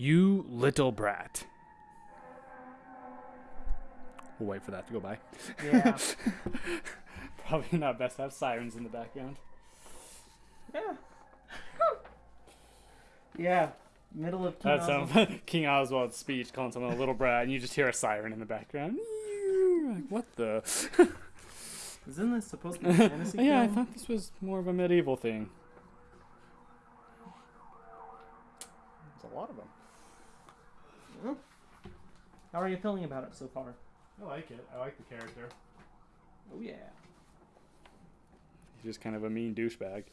You little brat. We'll wait for that to go by. Yeah. Probably not best to have sirens in the background. yeah. yeah. Middle of King That's Oswald. um, King Oswald's speech calling someone a little brat, and you just hear a siren in the background. Like, what the? Isn't this supposed to be a fantasy yeah, I thought this was more of a medieval thing. There's a lot of them. Well, How are you feeling about it so far? I like it. I like the character. Oh yeah. He's just kind of a mean douchebag.